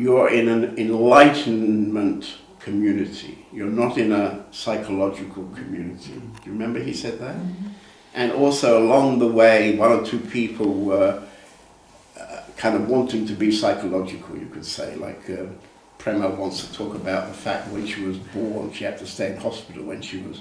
You're in an enlightenment community. You're not in a psychological community. Do you remember he said that? Mm -hmm. And also along the way, one or two people were uh, kind of wanting to be psychological, you could say. Like uh, Prema wants to talk about the fact when she was born, she had to stay in hospital when she was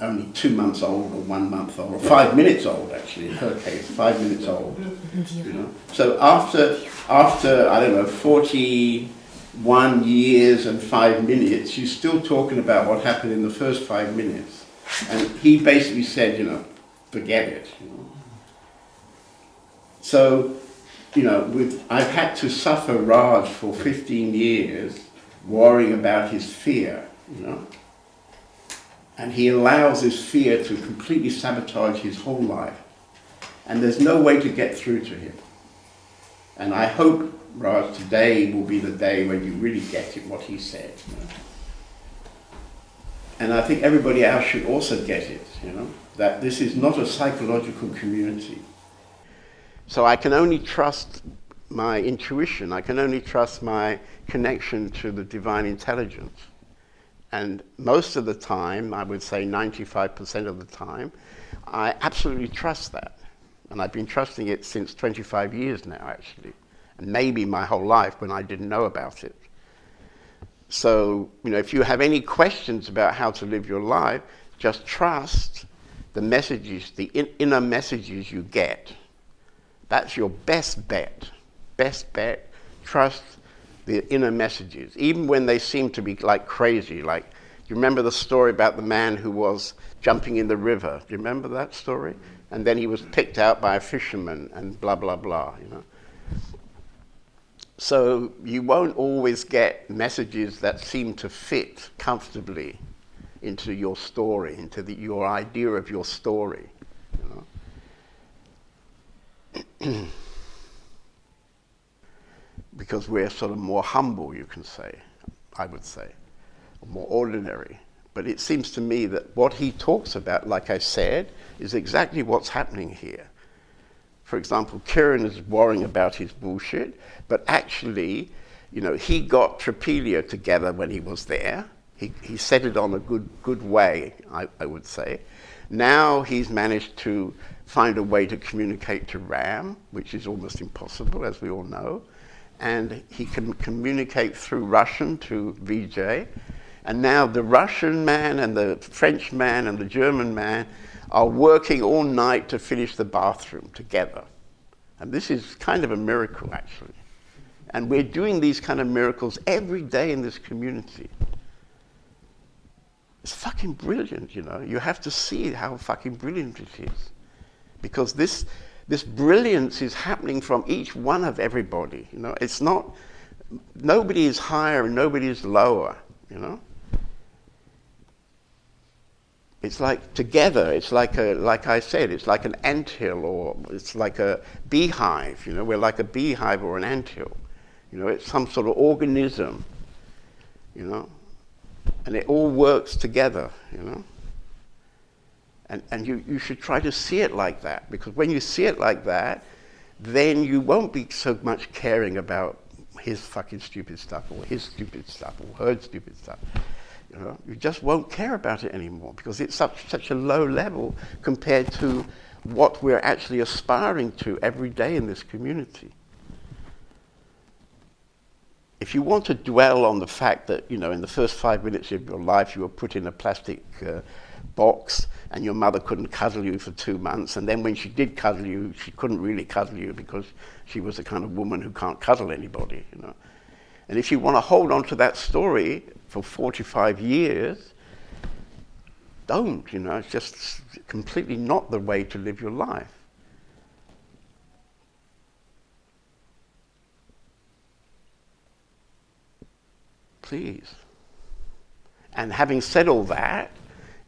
only two months old or one month old, or five minutes old actually, in her case, five minutes old. Mm-hmm. You know? So after, after, I don't know, 41 years and five minutes, she's still talking about what happened in the first five minutes. And he basically said, you know, forget it. You know? So, you know, with, I've had to suffer Raj for 15 years worrying about his fear, you know and he allows his fear to completely sabotage his whole life. And there's no way to get through to him. And I hope, Raj, today will be the day when you really get it, what he said. And I think everybody else should also get it, you know, that this is not a psychological community. So I can only trust my intuition, I can only trust my connection to the divine intelligence. And most of the time, I would say 95% of the time, I absolutely trust that. And I've been trusting it since 25 years now, actually. And maybe my whole life when I didn't know about it. So, you know, if you have any questions about how to live your life, just trust the messages, the in inner messages you get. That's your best bet. Best bet. Trust the inner messages, even when they seem to be like crazy. Like, you remember the story about the man who was jumping in the river? Do you remember that story? And then he was picked out by a fisherman and blah, blah, blah, you know. So you won't always get messages that seem to fit comfortably into your story, into the, your idea of your story. You know? because we're sort of more humble, you can say, I would say, more ordinary. But it seems to me that what he talks about, like I said, is exactly what's happening here. For example, Kiran is worrying about his bullshit, but actually, you know, he got Tropilio together when he was there. He, he set it on a good, good way, I, I would say. Now he's managed to find a way to communicate to Ram, which is almost impossible, as we all know and he can communicate through Russian to Vijay. And now the Russian man and the French man and the German man are working all night to finish the bathroom together. And this is kind of a miracle, actually. And we're doing these kind of miracles every day in this community. It's fucking brilliant, you know. You have to see how fucking brilliant it is. Because this, this brilliance is happening from each one of everybody. You know, it's not, nobody is higher and nobody is lower, you know. It's like together, it's like a, like I said, it's like an anthill or it's like a beehive, you know, we're like a beehive or an anthill. You know, it's some sort of organism, you know, and it all works together, you know. And, and you, you should try to see it like that, because when you see it like that, then you won't be so much caring about his fucking stupid stuff or his stupid stuff or her stupid stuff. You know, you just won't care about it anymore because it's such, such a low level compared to what we're actually aspiring to every day in this community. If you want to dwell on the fact that, you know, in the first five minutes of your life you were put in a plastic uh, box and your mother couldn't cuddle you for two months. And then when she did cuddle you, she couldn't really cuddle you because she was the kind of woman who can't cuddle anybody, you know. And if you want to hold on to that story for 45 years, don't, you know, it's just completely not the way to live your life. Please. And having said all that,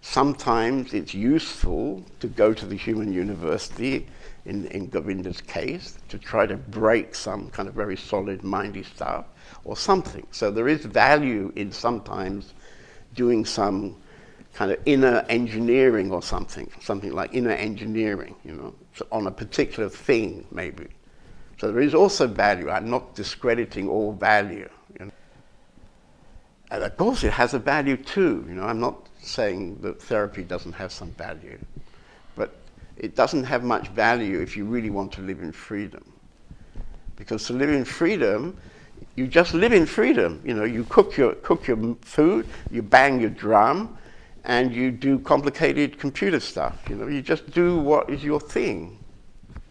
Sometimes it's useful to go to the Humaniversity, in, in Govinda's case, to try to break some kind of very solid mindy stuff or something. So there is value in sometimes doing some kind of inner engineering or something, something like inner engineering, you know, on a particular thing maybe, So there is also value. I'm not discrediting all value. You know? And of course, it has a value too. You know, I'm not saying that therapy doesn't have some value, but it doesn't have much value if you really want to live in freedom. Because to live in freedom, you just live in freedom. You know, you cook your, cook your food, you bang your drum, and you do complicated computer stuff. You know, you just do what is your thing.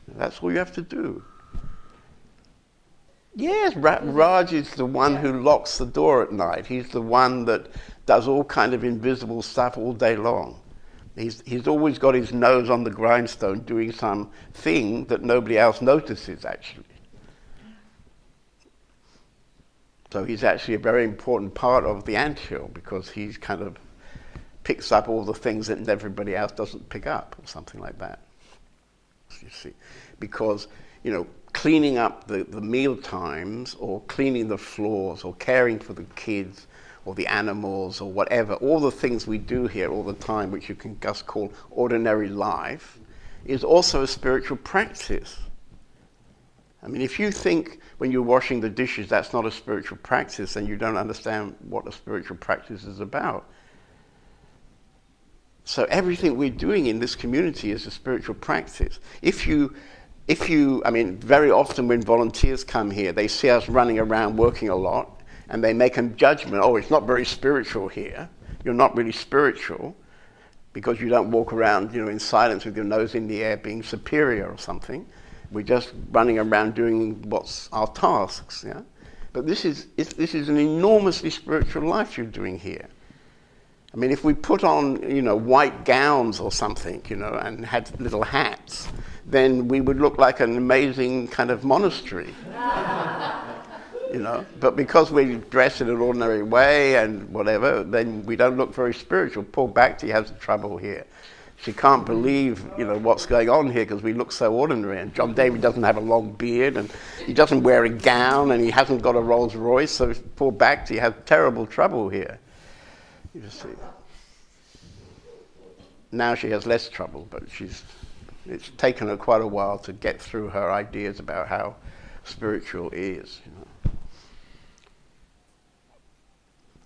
That's all you have to do. Yes, Ra mm-hmm. Raj is the one who locks the door at night. He's the one that does all kind of invisible stuff all day long. He's, he's always got his nose on the grindstone doing some thing that nobody else notices, actually. So he's actually a very important part of the anthill because he's kind of picks up all the things that everybody else doesn't pick up or something like that. You see, because, you know, cleaning up the, the meal times or cleaning the floors or caring for the kids or the animals or whatever, all the things we do here all the time, which you can just call ordinary life, is also a spiritual practice. I mean, if you think when you're washing the dishes that's not a spiritual practice, then you don't understand what a spiritual practice is about. So everything we're doing in this community is a spiritual practice. If you, if you, I mean, very often when volunteers come here, they see us running around working a lot, and they make a judgment, oh, it's not very spiritual here. You're not really spiritual because you don't walk around, you know, in silence with your nose in the air being superior or something. We're just running around doing what's our tasks, yeah? But this is, this is an enormously spiritual life you're doing here. I mean, if we put on, you know, white gowns or something, you know, and had little hats, then we would look like an amazing kind of monastery. you know, but because we dress in an ordinary way and whatever, then we don't look very spiritual. Paul Bhakti has trouble here she can't believe, you know, what's going on here because we look so ordinary. And John David doesn't have a long beard, and he doesn't wear a gown, and he hasn't got a Rolls Royce. So poor Bhakti has terrible trouble here. You see. Now she has less trouble, but she's. It's taken her quite a while to get through her ideas about how spiritual is. You know.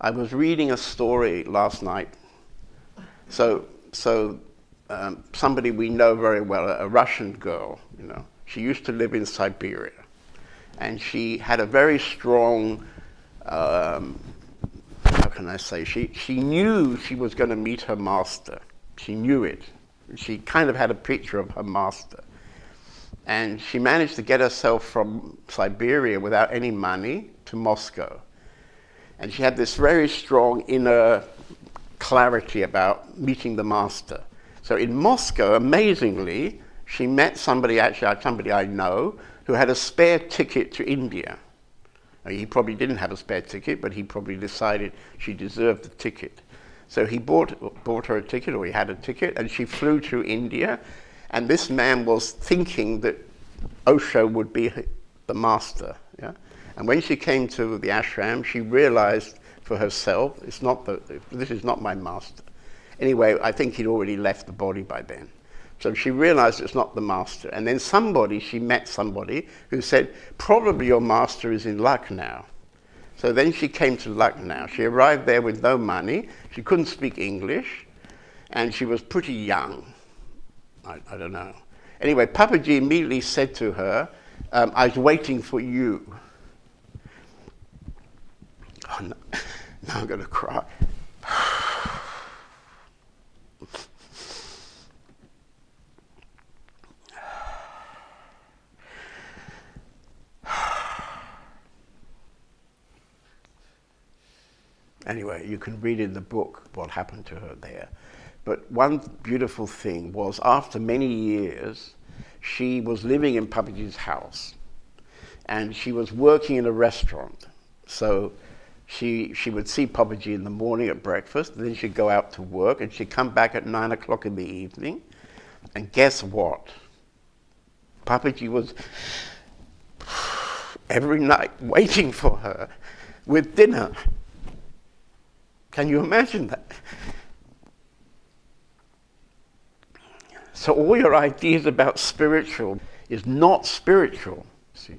I was reading a story last night. So, so um, somebody we know very well, a Russian girl, you know. She used to live in Siberia. And she had a very strong, um, how can I say, she, she knew she was going to meet her master. She knew it. She kind of had a picture of her master. And she managed to get herself from Siberia without any money to Moscow. And she had this very strong inner clarity about meeting the master. So in Moscow, amazingly, she met somebody, actually uh, somebody I know, who had a spare ticket to India. He probably didn't have a spare ticket, but he probably decided she deserved the ticket. So he bought, bought her a ticket, or he had a ticket, and she flew to India. And this man was thinking that Osho would be the master. Yeah? And when she came to the ashram, she realized for herself, it's not the, this is not my master. Anyway, I think he'd already left the body by then. So she realized it's not the master. And then somebody, she met somebody who said, probably your master is in Lucknow. So then she came to Lucknow. She arrived there with no money. She couldn't speak English. And she was pretty young. I, I don't know. Anyway, Papaji immediately said to her, um, I was waiting for you. Oh, no. now I'm going to cry. Anyway, you can read in the book what happened to her there. But one beautiful thing was after many years, she was living in Papaji's house and she was working in a restaurant. So she, she would see Papaji in the morning at breakfast, then she'd go out to work and she'd come back at nine o'clock in the evening. And guess what? Papaji was every night waiting for her with dinner. Can you imagine that? So all your ideas about spiritual is not spiritual. see.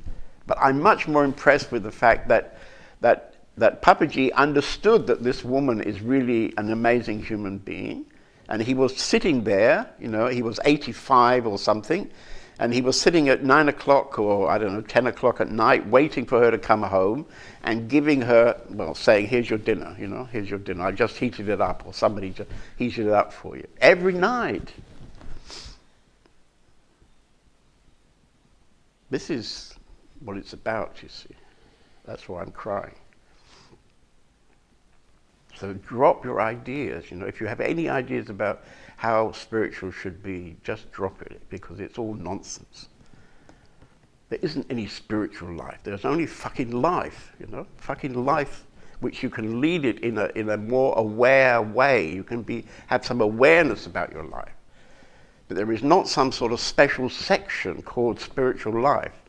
But I'm much more impressed with the fact that, that, that Papaji understood that this woman is really an amazing human being. And he was sitting there, you know, he was 85 or something, and he was sitting at 9 o'clock or, I don't know, 10 o'clock at night, waiting for her to come home and giving her, well, saying, here's your dinner, you know, here's your dinner. I just heated it up, or somebody just heated it up for you. Every night. This is what it's about, you see. That's why I'm crying. So drop your ideas. You know, if you have any ideas about how spiritual should be, just drop it because it's all nonsense. There isn't any spiritual life. There's only fucking life, you know, fucking life which you can lead it in a, in a more aware way. You can be, have some awareness about your life. But there is not some sort of special section called spiritual life.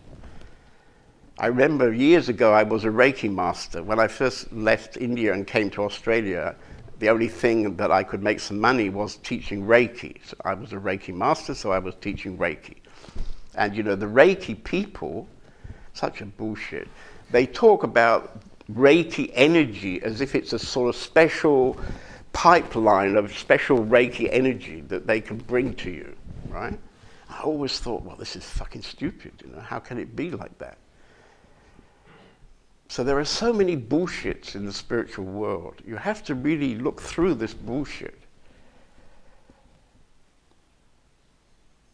I remember years ago I was a Reiki master. When I first left India and came to Australia, the only thing that I could make some money was teaching Reiki. So I was a Reiki master, so I was teaching Reiki. And you know, the Reiki people, such a bullshit, they talk about Reiki energy as if it's a sort of special pipeline of special Reiki energy that they can bring to you, right? I always thought, well, this is fucking stupid, you know, how can it be like that? So there are so many bullshits in the spiritual world. You have to really look through this bullshit.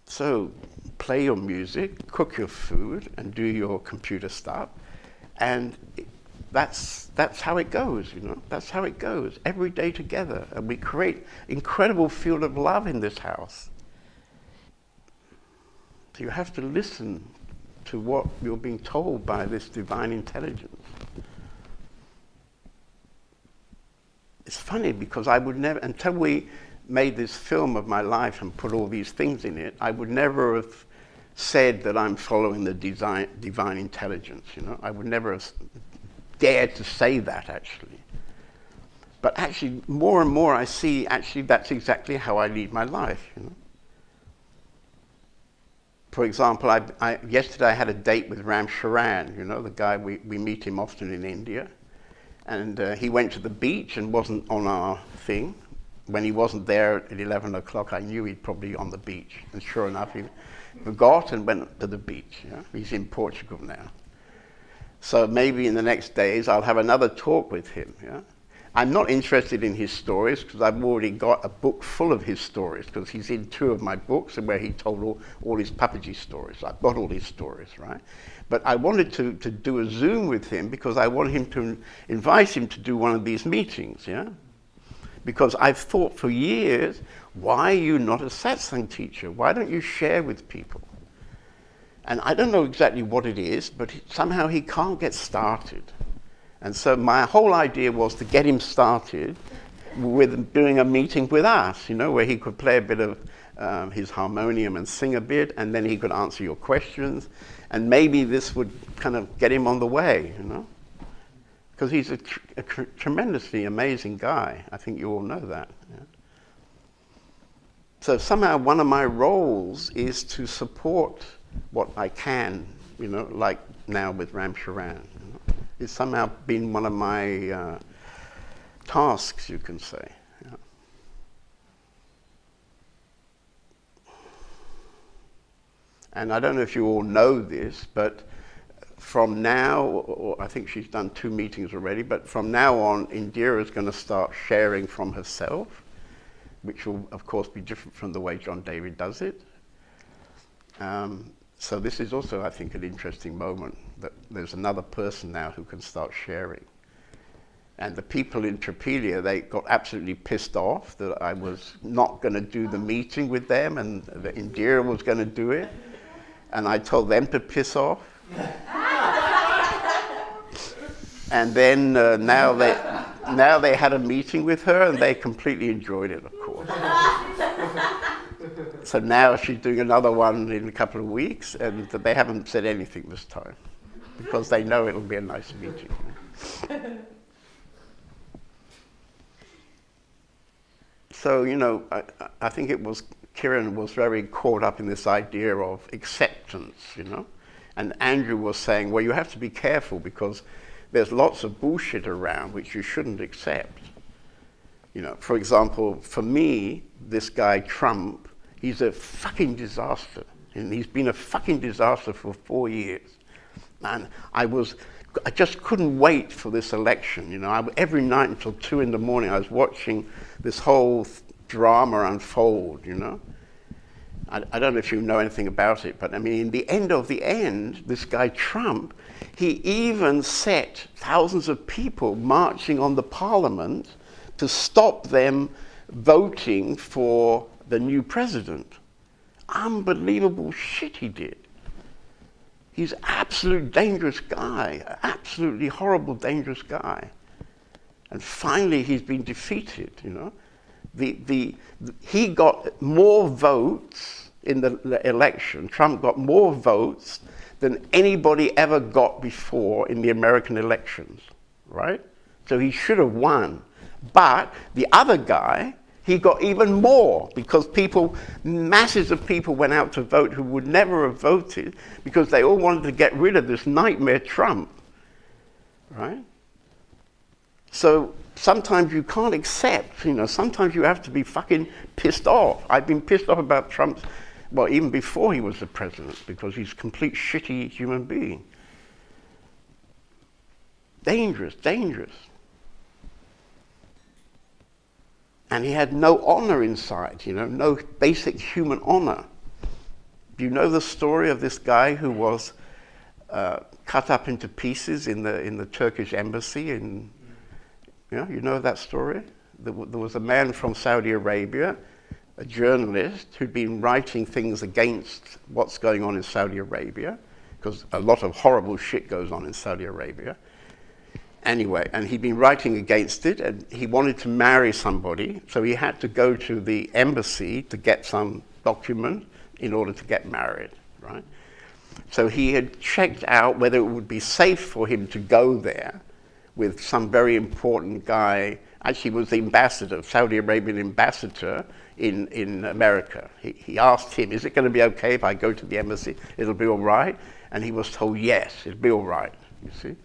So play your music, cook your food, and do your computer stuff. And that's, that's how it goes, you know. That's how it goes. Every day together. And we create incredible field of love in this house. So you have to listen to what you're being told by this divine intelligence. It's funny because I would never, until we made this film of my life and put all these things in it, I would never have said that I'm following the design, divine intelligence, you know. I would never have dared to say that, actually. But actually, more and more I see, actually, that's exactly how I lead my life, you know. For example, I, I, yesterday I had a date with Ram Charan, you know, the guy, we, we meet him often in India. And uh, he went to the beach and wasn't on our thing. When he wasn't there at 11 o'clock, I knew he'd probably be on the beach. And sure enough, he forgot and went to the beach. Yeah? He's in Portugal now. So maybe in the next days, I'll have another talk with him. Yeah? I'm not interested in his stories because I've already got a book full of his stories because he's in two of my books and where he told all, all his Papaji stories. I've got all his stories, right? But I wanted to, to do a Zoom with him because I want him to invite him to do one of these meetings, yeah? Because I've thought for years, why are you not a satsang teacher? Why don't you share with people? And I don't know exactly what it is, but somehow he can't get started. And so my whole idea was to get him started with doing a meeting with us, you know, where he could play a bit of um, his harmonium and sing a bit, and then he could answer your questions, and maybe this would kind of get him on the way, you know, because he's a, tr a tr tremendously amazing guy. I think you all know that. Yeah? So somehow one of my roles is to support what I can, you know, like now with Ram Charan. It's somehow been one of my uh, tasks, you can say. And I don't know if you all know this, but from now, or I think she's done two meetings already, but from now on, Indira is going to start sharing from herself, which will, of course, be different from the way John David does it. Um, so this is also, I think, an interesting moment that there's another person now who can start sharing. And the people in Trapelia, they got absolutely pissed off that I was not going to do the meeting with them and that Indira was going to do it and I told them to piss off. and then uh, now they now they had a meeting with her and they completely enjoyed it, of course. so now she's doing another one in a couple of weeks, and they haven't said anything this time because they know it'll be a nice meeting. so you know, I, I think it was Kieran was very caught up in this idea of acceptance, you know. And Andrew was saying, well, you have to be careful because there's lots of bullshit around which you shouldn't accept. You know, for example, for me, this guy Trump, he's a fucking disaster. And he's been a fucking disaster for four years. And I was, I just couldn't wait for this election. You know, I, every night until two in the morning, I was watching this whole drama unfold, you know. I, I don't know if you know anything about it, but I mean, in the end of the end, this guy Trump, he even set thousands of people marching on the parliament to stop them voting for the new president. Unbelievable shit he did. He's an absolute dangerous guy, absolutely horrible, dangerous guy. And finally, he's been defeated, you know. The, the, the he got more votes in the, the election, Trump got more votes than anybody ever got before in the American elections, right? So he should have won. But the other guy, he got even more because people, masses of people went out to vote who would never have voted because they all wanted to get rid of this nightmare Trump, right? So sometimes you can't accept, you know, sometimes you have to be fucking pissed off. I've been pissed off about Trump's, well, even before he was the president because he's a complete shitty human being. Dangerous, dangerous. And he had no honor inside, you know, no basic human honor. You know the story of this guy who was uh, cut up into pieces in the, in the Turkish embassy? In, you, know, you know that story? There was a man from Saudi Arabia, a journalist, who'd been writing things against what's going on in Saudi Arabia, because a lot of horrible shit goes on in Saudi Arabia anyway, and he'd been writing against it, and he wanted to marry somebody, so he had to go to the embassy to get some document in order to get married, right? So he had checked out whether it would be safe for him to go there with some very important guy. Actually, was the ambassador, Saudi Arabian ambassador in, in America. He, he asked him, is it going to be okay if I go to the embassy? It'll be all right? And he was told, yes, it'll be all right, you see.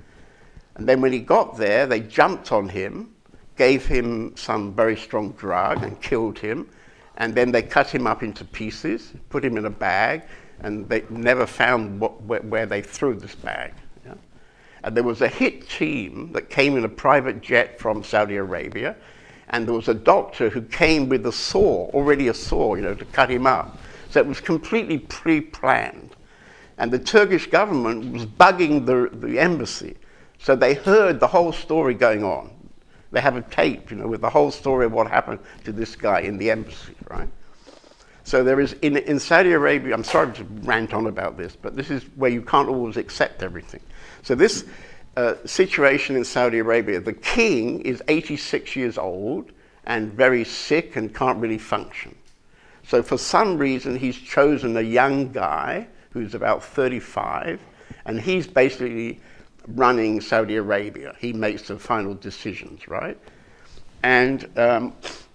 And then when he got there, they jumped on him, gave him some very strong drug and killed him. And then they cut him up into pieces, put him in a bag, and they never found what, where, where, they threw this bag. Yeah? And there was a hit team that came in a private jet from Saudi Arabia, and there was a doctor who came with a saw, already a saw, you know, to cut him up. So it was completely pre-planned. And the Turkish government was bugging the, the embassy so they heard the whole story going on. They have a tape, you know, with the whole story of what happened to this guy in the embassy, right? So there is, in, in Saudi Arabia, I'm sorry to rant on about this, but this is where you can't always accept everything. So this uh, situation in Saudi Arabia, the king is 86 years old and very sick and can't really function. So for some reason, he's chosen a young guy who's about 35, and he's basically running Saudi Arabia. He makes the final decisions, right? And um,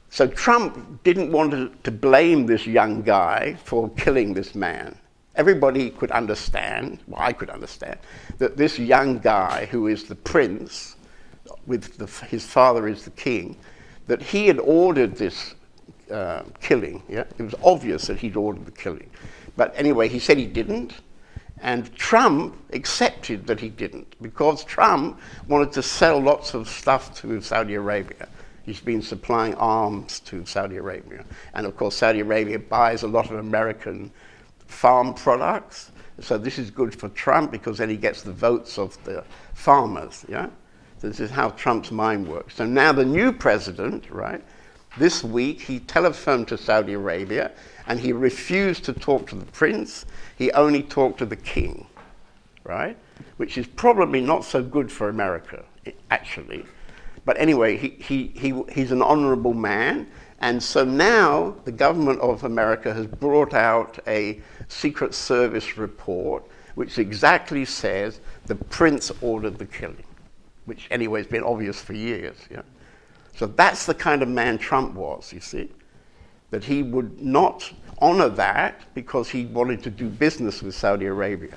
so Trump didn't want to, blame this young guy for killing this man. Everybody could understand, well, I could understand, that this young guy who is the prince, with the, his father is the king, that he had ordered this uh, killing. Yeah? It was obvious that he'd ordered the killing. But anyway, he said he didn't. And Trump accepted that he didn't because Trump wanted to sell lots of stuff to Saudi Arabia. He's been supplying arms to Saudi Arabia. And of course, Saudi Arabia buys a lot of American farm products. So this is good for Trump because then he gets the votes of the farmers. Yeah? So this is how Trump's mind works. So now the new president, right, this week he telephoned to Saudi Arabia and he refused to talk to the prince. He only talked to the king, right? Which is probably not so good for America, actually. But anyway, he, he, he, he's an honorable man. And so now the government of America has brought out a Secret Service report which exactly says the prince ordered the killing, which anyway has been obvious for years. Yeah? So that's the kind of man Trump was, you see that he would not honor that because he wanted to do business with Saudi Arabia.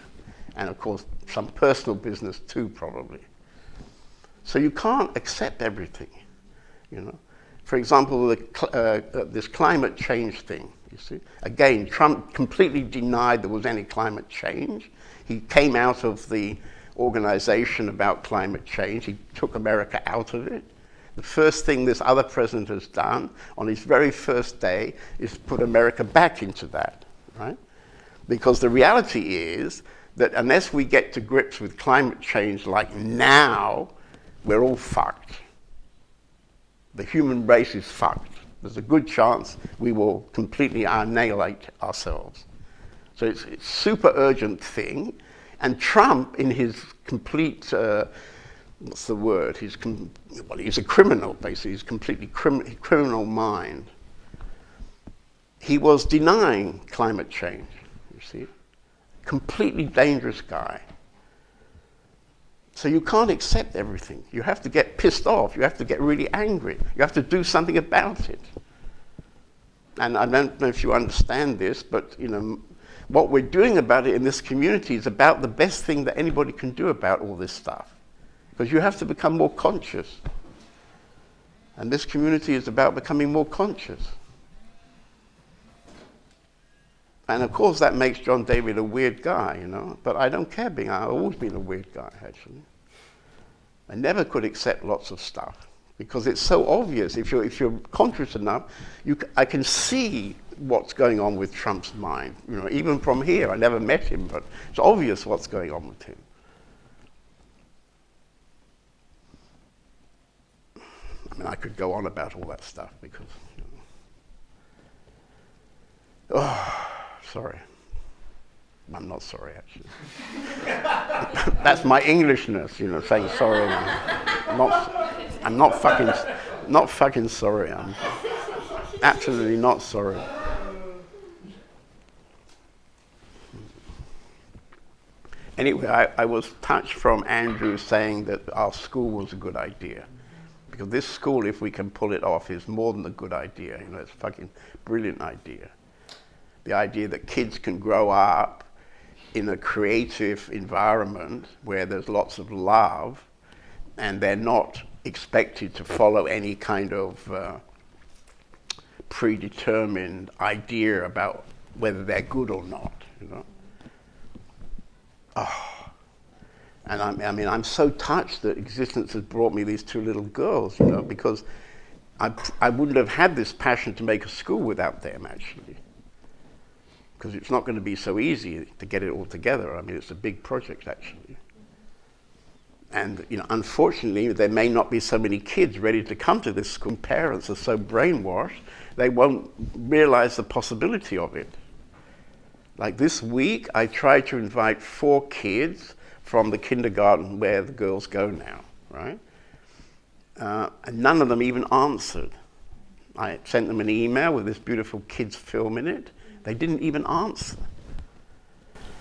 And of course, some personal business too, probably. So you can't accept everything, you know. For example, the, uh, uh, this climate change thing, you see. Again, Trump completely denied there was any climate change. He came out of the organization about climate change. He took America out of it. The first thing this other president has done on his very first day is put America back into that, right? Because the reality is that unless we get to grips with climate change like now, we're all fucked. The human race is fucked. There's a good chance we will completely annihilate ourselves. So it's a super urgent thing. And Trump, in his complete, uh, what's the word? He's, well, he's a criminal, basically. He's completely crim criminal mind. He was denying climate change, you see. Completely dangerous guy. So you can't accept everything. You have to get pissed off. You have to get really angry. You have to do something about it. And I don't know if you understand this, but you know, what we're doing about it in this community is about the best thing that anybody can do about all this stuff. You have to become more conscious. And this community is about becoming more conscious. And of course, that makes John David a weird guy, you know. But I don't care being, I've always been a weird guy, actually. I never could accept lots of stuff because it's so obvious. If you're, if you're conscious enough, you, I can see what's going on with Trump's mind. You know, even from here, I never met him, but it's obvious what's going on with him. Mean, I could go on about all that stuff because. You know. Oh. Sorry. I'm not sorry, actually. That's my Englishness, you know, saying sorry. I'm not, I'm not fucking, not fucking sorry. I'm absolutely not sorry. Anyway, I, I was touched from Andrew saying that our school was a good idea. Because this school, if we can pull it off, is more than a good idea. You know, it's a fucking brilliant idea the idea that kids can grow up in a creative environment where there's lots of love and they're not expected to follow any kind of uh, predetermined idea about whether they're good or not, you know. Oh. And I'm, I mean, I'm so touched that existence has brought me these two little girls, you know, because I, I wouldn't have had this passion to make a school without them, actually because it's not going to be so easy to get it all together. I mean, it's a big project actually. And you know, unfortunately, there may not be so many kids ready to come to this school. Parents are so brainwashed, they won't realize the possibility of it. Like this week, I tried to invite four kids from the kindergarten where the girls go now, right? Uh, and none of them even answered. I sent them an email with this beautiful kids film in it, they didn't even answer.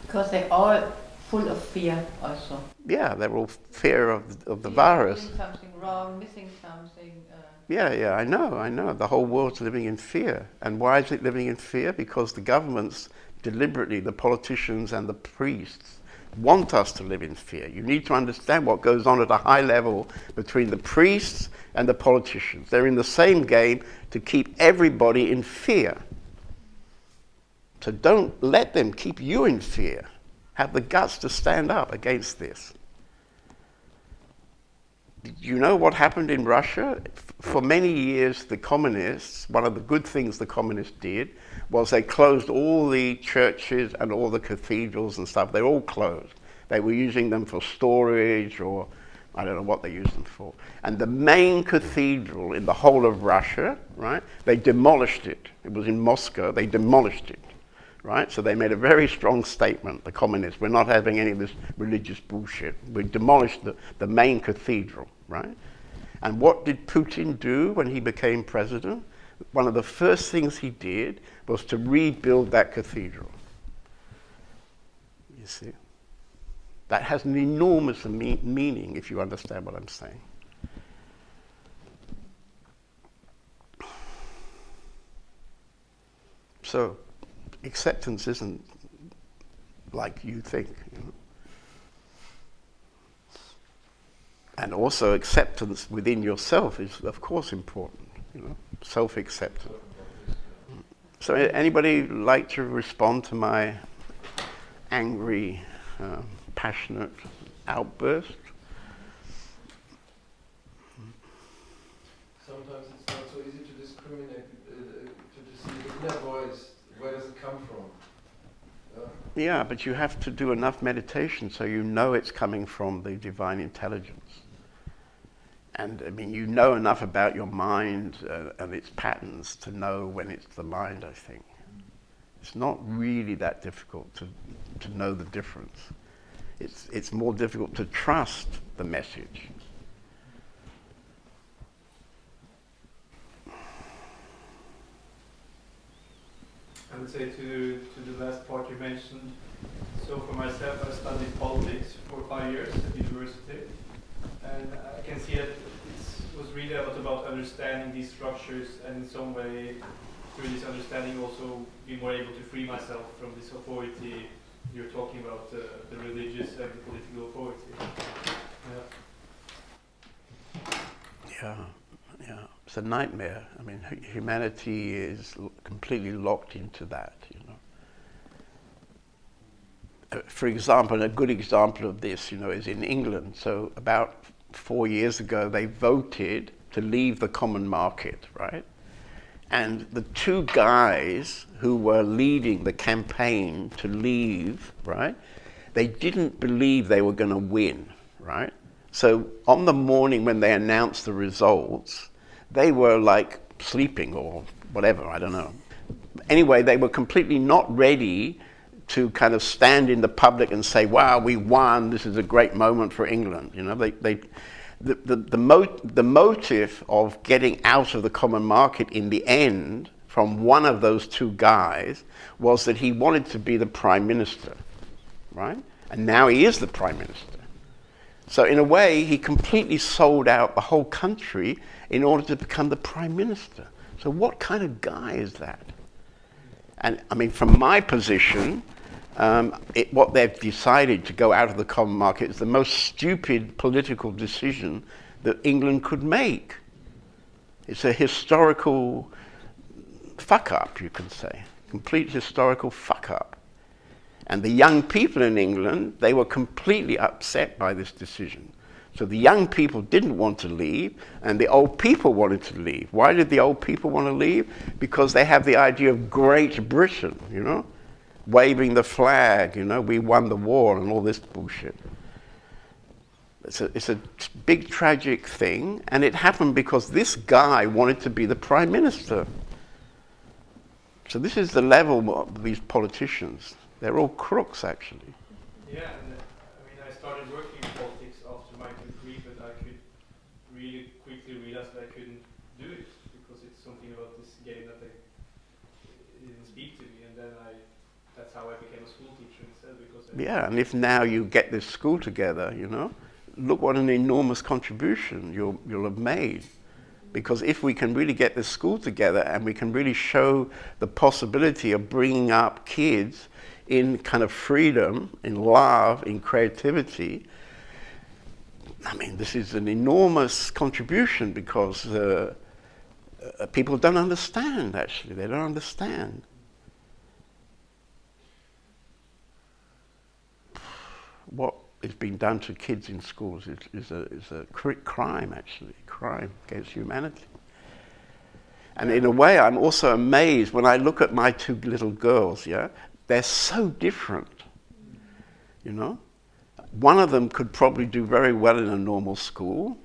Because they're all full of fear also. Yeah, they're all fear of, of the virus. Doing something wrong, missing something. Uh... Yeah, yeah, I know, I know. The whole world's living in fear. And why is it living in fear? Because the governments deliberately, the politicians and the priests, want us to live in fear. You need to understand what goes on at a high level between the priests and the politicians. They're in the same game to keep everybody in fear. So don't let them keep you in fear. Have the guts to stand up against this. You know what happened in Russia? For many years, the communists, one of the good things the communists did was they closed all the churches and all the cathedrals and stuff. They all closed. They were using them for storage or I don't know what they used them for. And the main cathedral in the whole of Russia, right, they demolished it. It was in Moscow. They demolished it right? So they made a very strong statement, the communists, we're not having any of this religious bullshit. We demolished the, the main cathedral, right? And what did Putin do when he became president? One of the first things he did was to rebuild that cathedral. You see? That has an enormous me meaning if you understand what I'm saying. So, acceptance isn't like you think. You know? And also acceptance within yourself is, of course, important. You know, self-acceptance. So, anybody like to respond to my angry, uh, passionate outburst? But you have to do enough meditation so you know it's coming from the divine intelligence. And I mean, you know enough about your mind uh, and its patterns to know when it's the mind, I think. It's not really that difficult to, to know the difference. It's, it's more difficult to trust the message. I would say to, to the last part you mentioned, so for myself, I studied politics for five years at university. And I can see that it was really a lot about understanding these structures and in some way, through this understanding, also be more able to free myself from this authority you're talking about, uh, the religious and the political authority. Yeah. yeah, yeah. It's a nightmare. I mean, humanity is completely locked into that, you know for example, a good example of this, you know, is in England. So about four years ago, they voted to leave the common market, right? And the two guys who were leading the campaign to leave, right, they didn't believe they were going to win, right? So on the morning when they announced the results, they were like sleeping or whatever, I don't know. Anyway, they were completely not ready to kind of stand in the public and say, wow, we won, this is a great moment for England. You know, they, they, the, the, the, mo- the motive of getting out of the common market in the end from one of those two guys was that he wanted to be the prime minister, right? And now he is the prime minister. So, in a way, he completely sold out the whole country in order to become the prime minister. So, what kind of guy is that? And I mean, from my position, um, it, what they've decided to go out of the common market is the most stupid political decision that England could make. It's a historical fuck up, you can say, complete historical fuck up. And the young people in England, they were completely upset by this decision. So the young people didn't want to leave, and the old people wanted to leave. Why did the old people want to leave? Because they have the idea of Great Britain, you know? waving the flag, you know, we won the war and all this bullshit. It's a, it's a big tragic thing, and it happened because this guy wanted to be the prime minister. So this is the level of these politicians. They're all crooks, actually. Yeah, and uh, I mean, I started working in politics after my degree, but I could really quickly realize that I couldn't do it because it's something about this game that they didn't speak to me, and then I that's how I became a school teacher instead. Because yeah, and if now you get this school together, you know, look what an enormous contribution you'll, you'll have made. Because if we can really get this school together and we can really show the possibility of bringing up kids in kind of freedom, in love, in creativity, I mean, this is an enormous contribution because uh, uh, people don't understand, actually. They don't understand. What is being done to kids in schools is, is, a, is a crime, actually, crime against humanity. And in a way, I'm also amazed when I look at my two little girls, yeah? They're so different, you know? One of them could probably do very well in a normal school,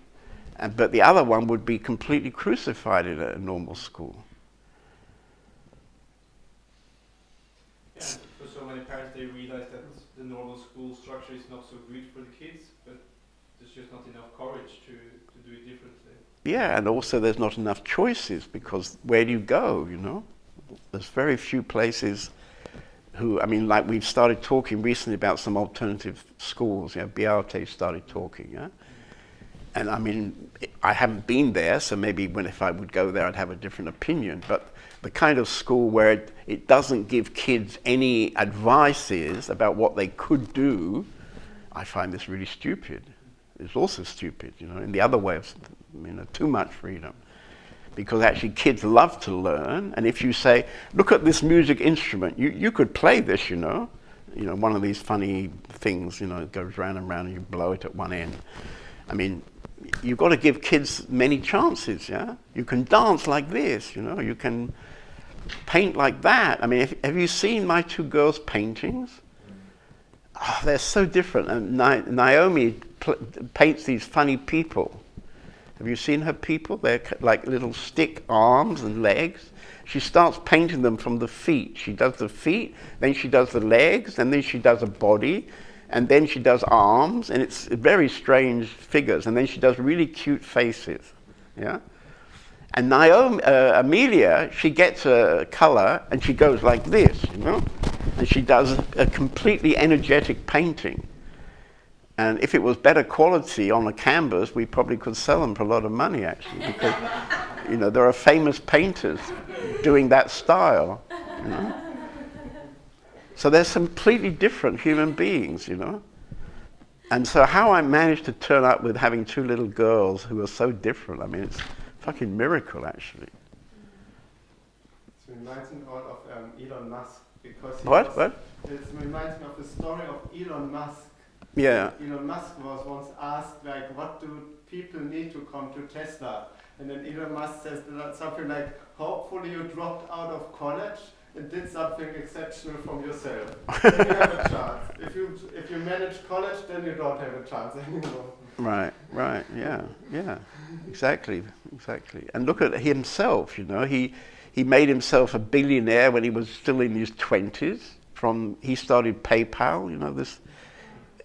and, but the other one would be completely crucified in a normal school. Yeah, for so many parents, they realize that the normal school structure is not so good for the kids, but there's just not enough courage to, to do it differently. Yeah, and also there's not enough choices because where do you go, you know? There's very few places who, I mean, like we've started talking recently about some alternative schools, you know, Beate started talking, yeah? And I mean, I haven't been there, so maybe when if I would go there, I'd have a different opinion. But the kind of school where it, it doesn't give kids any advices about what they could do, I find this really stupid. It's also stupid, you know, in the other way of, you know, too much freedom. Because actually kids love to learn, and if you say, look at this music instrument, you, you could play this, you know, you know, one of these funny things, you know, it goes round and round and you blow it at one end. I mean, you've got to give kids many chances, yeah? You can dance like this, you know, you can paint like that. I mean, if, have you seen my two girls' paintings? Oh, they're so different. And Naomi paints these funny people. Have you seen her people? They're like little stick arms and legs. She starts painting them from the feet. She does the feet, then she does the legs, and then she does a body, and then she does arms, and it's very strange figures. And then she does really cute faces. Yeah? And Naomi, uh, Amelia, she gets a color and she goes like this, you know? And she does a completely energetic painting. And if it was better quality on a canvas, we probably could sell them for a lot of money, actually, because, you know, there are famous painters doing that style, you know? So they're completely different human beings, you know? And so how I managed to turn up with having two little girls who are so different, I mean, it's a fucking miracle, actually. It reminds me of um, Elon Musk because what? Was, what? It reminds me of the story of Elon Musk. Yeah. Elon Musk was once asked, like, what do people need to come to Tesla? And then Elon Musk says something like, hopefully you dropped out of college and did something exceptional from yourself. you have a chance. If you if you manage college, then you don't have a chance anymore. Right, right, yeah, yeah, exactly, exactly. And look at himself, you know, he, he made himself a billionaire when he was still in his 20s. From, he started PayPal, you know, this,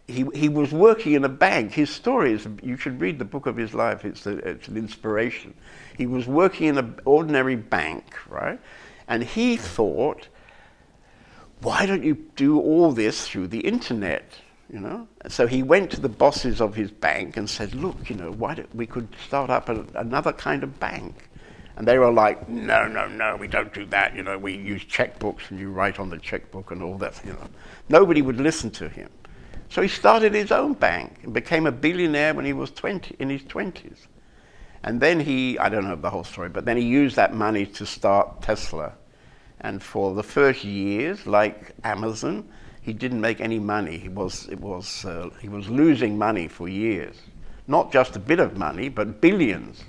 he, he was working in a bank. His story is, you should read the book of his life, it's, a, it's an inspiration. He was working in an ordinary bank, right? And he thought, why don't you do all this through the internet? you know. So he went to the bosses of his bank and said, look, you know, why don't we could start up a, another kind of bank? And they were like, no, no, no, we don't do that. You know, we use checkbooks and you write on the checkbook and all that, you know. Nobody would listen to him. So he started his own bank and became a billionaire when he was 20, in his 20s. And then he, I don't know the whole story, but then he used that money to start Tesla. And for the first years, like Amazon, he didn't make any money. He was, it was, uh, he was losing money for years. Not just a bit of money, but billions.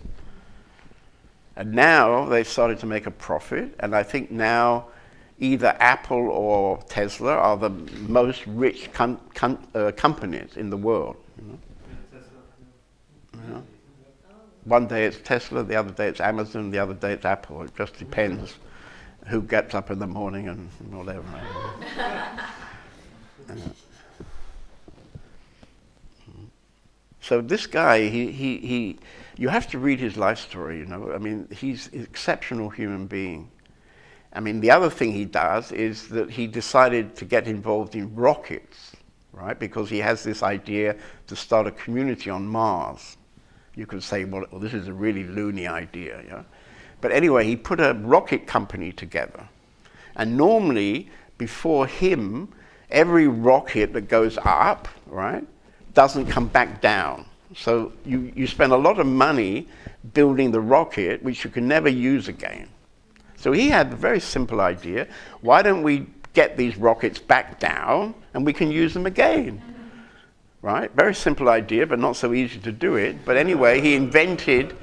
And now they've started to make a profit, and I think now either Apple or Tesla are the most rich uh, companies in the world. You know? One day it's Tesla, the other day it's Amazon, the other day it's Apple. It just depends who gets up in the morning and whatever. So this guy, he, he, he, you have to read his life story, you know. I mean, he's an exceptional human being. I mean, the other thing he does is that he decided to get involved in rockets, right? Because he has this idea to start a community on Mars. You can say, well, well this is a really loony idea, yeah? But anyway, he put a rocket company together. And normally, before him, every rocket that goes up, right, doesn't come back down. So you, you spend a lot of money building the rocket, which you can never use again. So he had a very simple idea. Why don't we get these rockets back down and we can use them again? Right? Very simple idea, but not so easy to do it. But anyway, he invented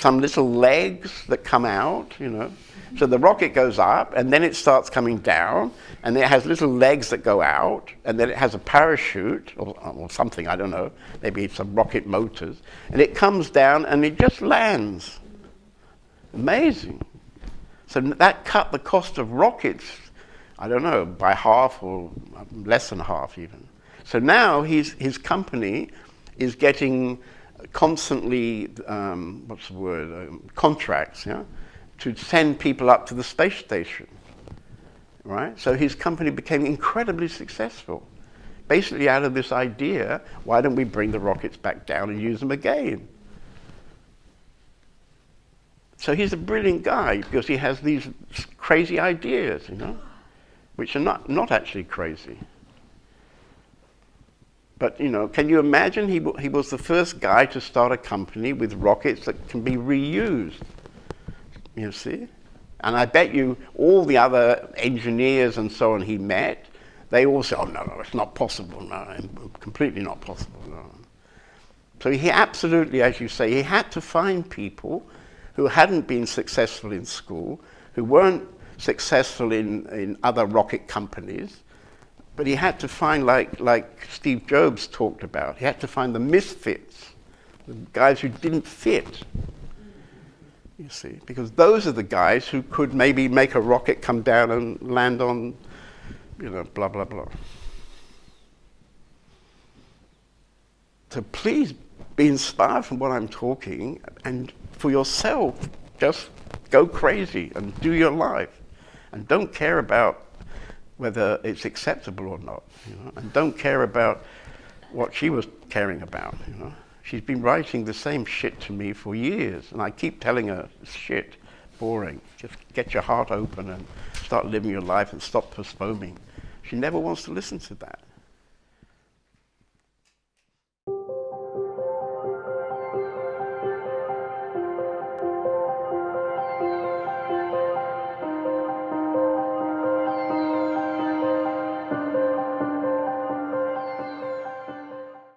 some little legs that come out, you know, so the rocket goes up, and then it starts coming down, and it has little legs that go out, and then it has a parachute, or, or something, I don't know, maybe some rocket motors, and it comes down and it just lands. Amazing. So that cut the cost of rockets, I don't know, by half or um, less than half even. So now he's, his company is getting constantly, um, what's the word, um, contracts, yeah? to send people up to the space station. Right? So his company became incredibly successful. Basically, out of this idea, why don't we bring the rockets back down and use them again? So he's a brilliant guy because he has these crazy ideas, you know, which are not, not actually crazy. But, you know, can you imagine he, he was the first guy to start a company with rockets that can be reused? You see? And I bet you all the other engineers and so on he met, they all said, oh, no, no, it's not possible. No, completely not possible. No. So he absolutely, as you say, he had to find people who hadn't been successful in school, who weren't successful in, in other rocket companies, but he had to find, like, like Steve Jobs talked about, he had to find the misfits, the guys who didn't fit. You see, because those are the guys who could maybe make a rocket come down and land on, you know, blah, blah, blah. So please be inspired from what I'm talking and for yourself, just go crazy and do your life. And don't care about whether it's acceptable or not. You know? And don't care about what she was caring about. You know? She's been writing the same shit to me for years, and I keep telling her, shit, boring. Just get your heart open and start living your life and stop postponing. She never wants to listen to that.